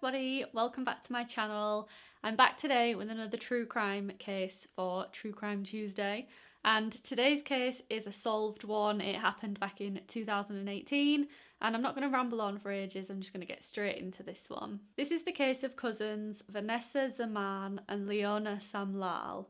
everybody, welcome back to my channel. I'm back today with another true crime case for True Crime Tuesday and today's case is a solved one. It happened back in 2018 and I'm not going to ramble on for ages, I'm just going to get straight into this one. This is the case of cousins Vanessa Zaman and Leona Samlal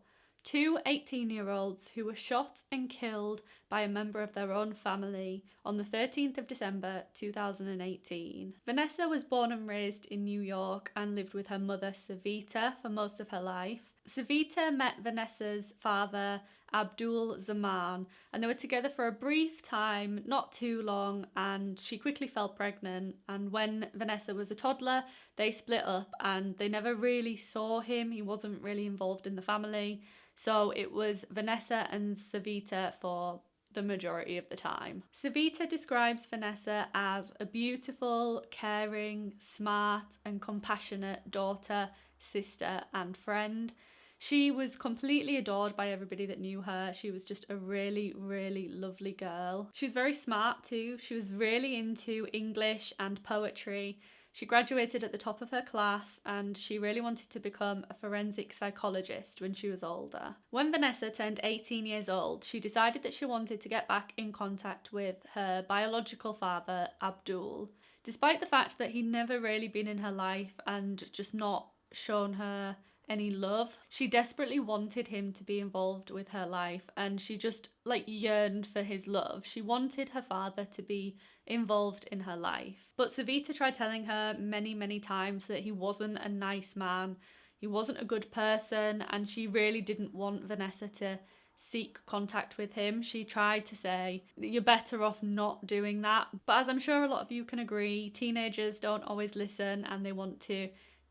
two 18 year olds who were shot and killed by a member of their own family on the 13th of December 2018. Vanessa was born and raised in New York and lived with her mother Savita for most of her life. Savita met Vanessa's father Abdul Zaman and they were together for a brief time, not too long, and she quickly fell pregnant. And when Vanessa was a toddler, they split up and they never really saw him. He wasn't really involved in the family. So it was Vanessa and Savita for the majority of the time. Savita describes Vanessa as a beautiful, caring, smart, and compassionate daughter, sister, and friend. She was completely adored by everybody that knew her. She was just a really, really lovely girl. She was very smart too. She was really into English and poetry. She graduated at the top of her class and she really wanted to become a forensic psychologist when she was older. When Vanessa turned 18 years old, she decided that she wanted to get back in contact with her biological father, Abdul. Despite the fact that he'd never really been in her life and just not shown her any love. She desperately wanted him to be involved with her life and she just like yearned for his love. She wanted her father to be involved in her life. But Savita tried telling her many, many times that he wasn't a nice man, he wasn't a good person, and she really didn't want Vanessa to seek contact with him. She tried to say, You're better off not doing that. But as I'm sure a lot of you can agree, teenagers don't always listen and they want to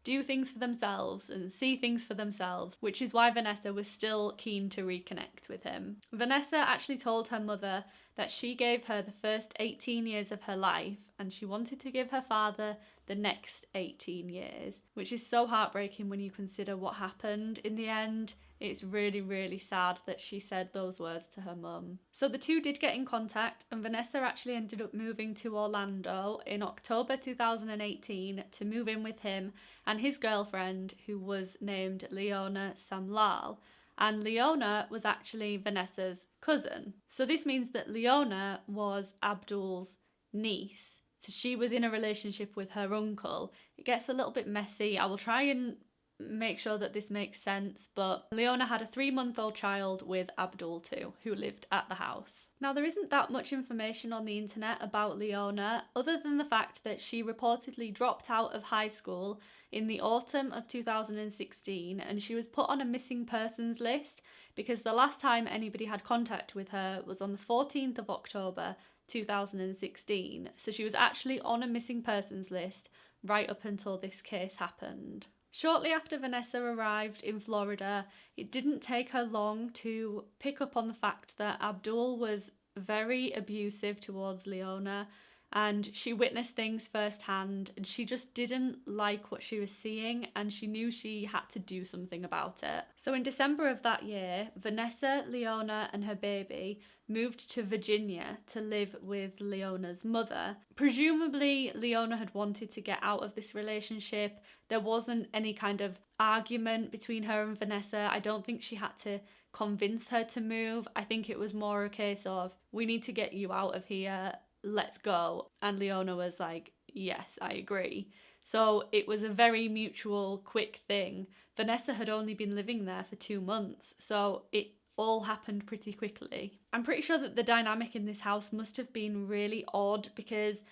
do things for themselves and see things for themselves, which is why Vanessa was still keen to reconnect with him. Vanessa actually told her mother that she gave her the first 18 years of her life and she wanted to give her father the next 18 years, which is so heartbreaking when you consider what happened in the end. It's really, really sad that she said those words to her mum. So the two did get in contact, and Vanessa actually ended up moving to Orlando in October 2018 to move in with him and his girlfriend, who was named Leona Samlal. And Leona was actually Vanessa's cousin. So this means that Leona was Abdul's niece. So she was in a relationship with her uncle. It gets a little bit messy. I will try and make sure that this makes sense, but Leona had a three month old child with Abdul too, who lived at the house. Now, there isn't that much information on the internet about Leona, other than the fact that she reportedly dropped out of high school in the autumn of 2016 and she was put on a missing persons list because the last time anybody had contact with her was on the 14th of October 2016. So she was actually on a missing persons list right up until this case happened. Shortly after Vanessa arrived in Florida, it didn't take her long to pick up on the fact that Abdul was very abusive towards Leona and she witnessed things firsthand and she just didn't like what she was seeing and she knew she had to do something about it. So in December of that year, Vanessa, Leona and her baby moved to Virginia to live with Leona's mother. Presumably Leona had wanted to get out of this relationship. There wasn't any kind of argument between her and Vanessa. I don't think she had to convince her to move. I think it was more a case of we need to get you out of here let's go. And Leona was like, yes, I agree. So it was a very mutual, quick thing. Vanessa had only been living there for two months, so it all happened pretty quickly. I'm pretty sure that the dynamic in this house must have been really odd because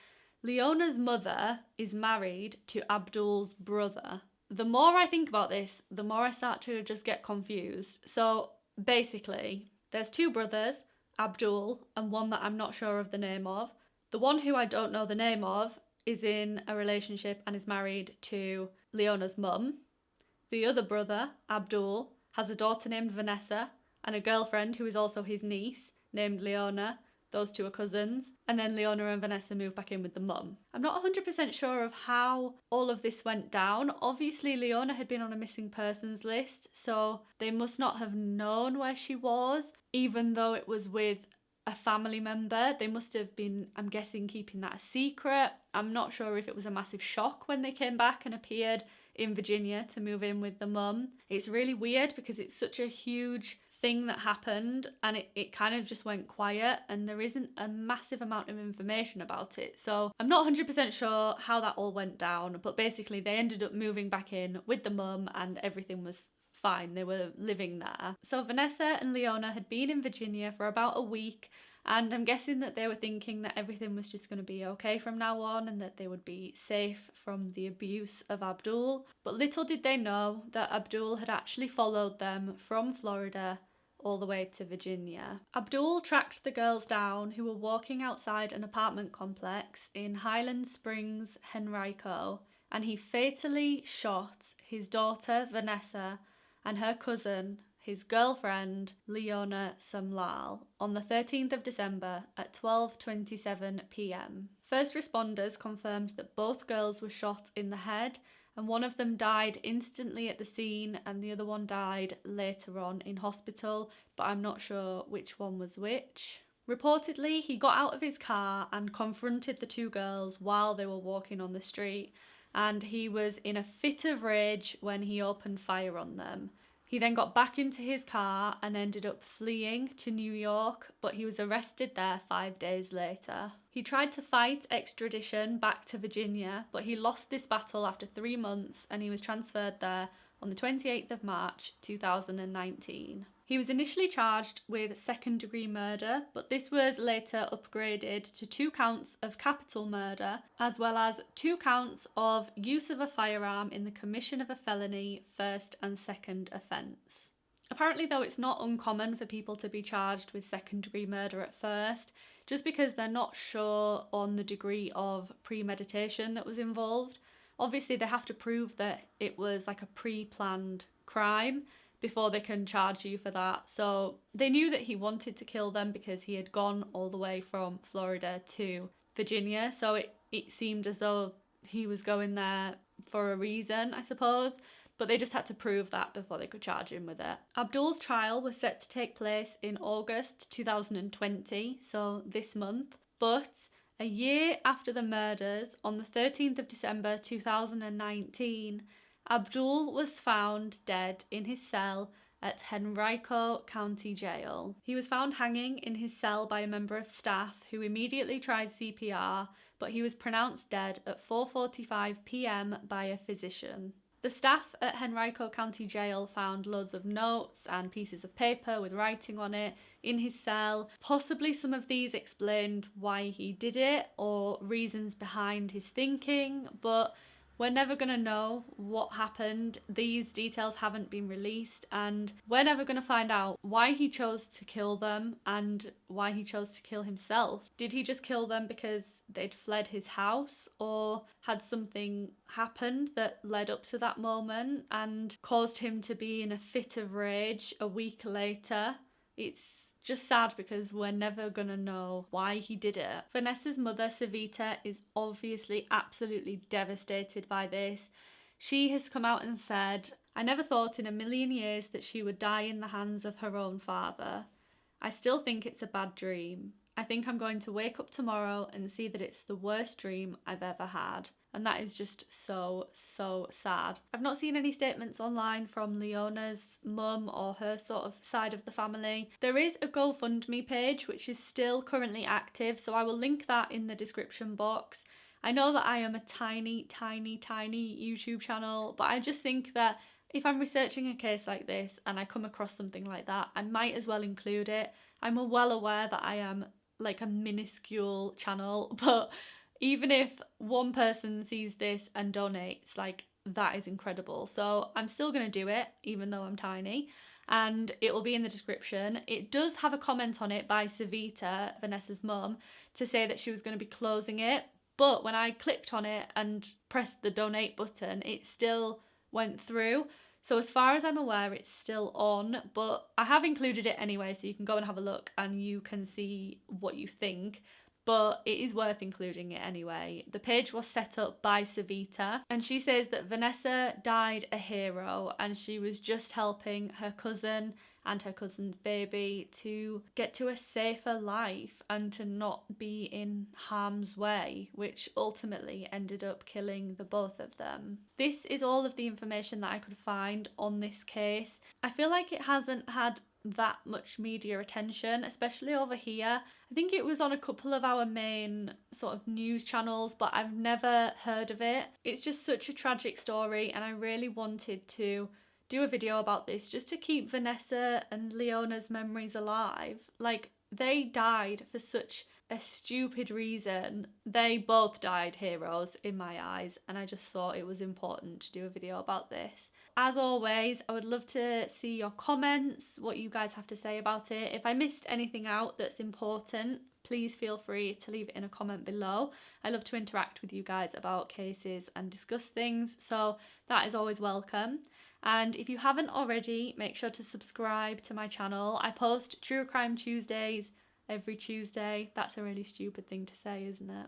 Leona's mother is married to Abdul's brother. The more I think about this, the more I start to just get confused. So basically, there's two brothers, Abdul, and one that I'm not sure of the name of. The one who I don't know the name of is in a relationship and is married to Leona's mum. The other brother, Abdul, has a daughter named Vanessa and a girlfriend who is also his niece named Leona. Those two are cousins. And then Leona and Vanessa move back in with the mum. I'm not 100% sure of how all of this went down. Obviously, Leona had been on a missing persons list, so they must not have known where she was, even though it was with a family member. They must have been, I'm guessing, keeping that a secret. I'm not sure if it was a massive shock when they came back and appeared in Virginia to move in with the mum. It's really weird because it's such a huge thing that happened and it, it kind of just went quiet and there isn't a massive amount of information about it. So I'm not 100% sure how that all went down, but basically they ended up moving back in with the mum and everything was fine. They were living there. So Vanessa and Leona had been in Virginia for about a week and I'm guessing that they were thinking that everything was just going to be okay from now on and that they would be safe from the abuse of Abdul. But little did they know that Abdul had actually followed them from Florida all the way to Virginia. Abdul tracked the girls down who were walking outside an apartment complex in Highland Springs, Henrico, and he fatally shot his daughter Vanessa and her cousin, his girlfriend Leona Samlal, on the 13th of December at 12:27 p.m. First responders confirmed that both girls were shot in the head and one of them died instantly at the scene and the other one died later on in hospital, but I'm not sure which one was which. Reportedly, he got out of his car and confronted the two girls while they were walking on the street, and he was in a fit of rage when he opened fire on them. He then got back into his car and ended up fleeing to New York, but he was arrested there five days later. He tried to fight extradition back to Virginia, but he lost this battle after three months and he was transferred there on the 28th of March 2019. He was initially charged with second degree murder, but this was later upgraded to two counts of capital murder, as well as two counts of use of a firearm in the commission of a felony, first and second offence. Apparently, though, it's not uncommon for people to be charged with second degree murder at first, just because they're not sure on the degree of premeditation that was involved. Obviously, they have to prove that it was like a pre planned crime before they can charge you for that. So they knew that he wanted to kill them because he had gone all the way from Florida to Virginia. So it, it seemed as though he was going there for a reason, I suppose. But they just had to prove that before they could charge him with it. Abdul's trial was set to take place in August 2020, so this month. But a year after the murders, on the 13th of December 2019, Abdul was found dead in his cell at Henrico County Jail. He was found hanging in his cell by a member of staff who immediately tried CPR, but he was pronounced dead at 4:45 p.m. by a physician. The staff at Henrico County Jail found loads of notes and pieces of paper with writing on it in his cell. Possibly some of these explained why he did it or reasons behind his thinking, but we're never going to know what happened. These details haven't been released, and we're never going to find out why he chose to kill them and why he chose to kill himself. Did he just kill them because they'd fled his house, or had something happened that led up to that moment and caused him to be in a fit of rage a week later? It's just sad because we're never gonna know why he did it. Vanessa's mother, Savita, is obviously absolutely devastated by this. She has come out and said, I never thought in a million years that she would die in the hands of her own father. I still think it's a bad dream. I think I'm going to wake up tomorrow and see that it's the worst dream I've ever had. And that is just so, so sad. I've not seen any statements online from Leona's mum or her sort of side of the family. There is a GoFundMe page which is still currently active, so I will link that in the description box. I know that I am a tiny, tiny, tiny YouTube channel, but I just think that if I'm researching a case like this and I come across something like that, I might as well include it. I'm well aware that I am like a minuscule channel, but even if one person sees this and donates, like that is incredible. So I'm still going to do it, even though I'm tiny. And it will be in the description. It does have a comment on it by Savita, Vanessa's mum, to say that she was going to be closing it. But when I clicked on it and pressed the donate button, it still went through. So as far as I'm aware, it's still on, but I have included it anyway, so you can go and have a look and you can see what you think. But it is worth including it anyway. The page was set up by Savita, and she says that Vanessa died a hero and she was just helping her cousin and her cousin's baby to get to a safer life and to not be in harm's way, which ultimately ended up killing the both of them. This is all of the information that I could find on this case. I feel like it hasn't had that much media attention, especially over here. I think it was on a couple of our main sort of news channels, but I've never heard of it. It's just such a tragic story, and I really wanted to do a video about this just to keep Vanessa and Leona's memories alive. Like, they died for such a stupid reason. They both died heroes in my eyes, and I just thought it was important to do a video about this. As always, I would love to see your comments, what you guys have to say about it. If I missed anything out that's important, please feel free to leave it in a comment below. I love to interact with you guys about cases and discuss things, so that is always welcome. And if you haven't already, make sure to subscribe to my channel. I post True Crime Tuesdays every Tuesday. That's a really stupid thing to say, isn't it?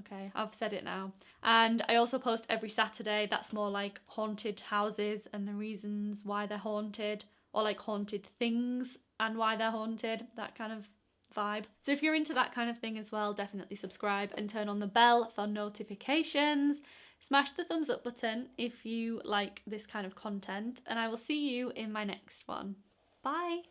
Okay, I've said it now. And I also post every Saturday. That's more like haunted houses and the reasons why they're haunted, or like haunted things and why they're haunted, that kind of vibe. So if you're into that kind of thing as well, definitely subscribe and turn on the bell for notifications. Smash the thumbs up button if you like this kind of content, and I will see you in my next one. Bye!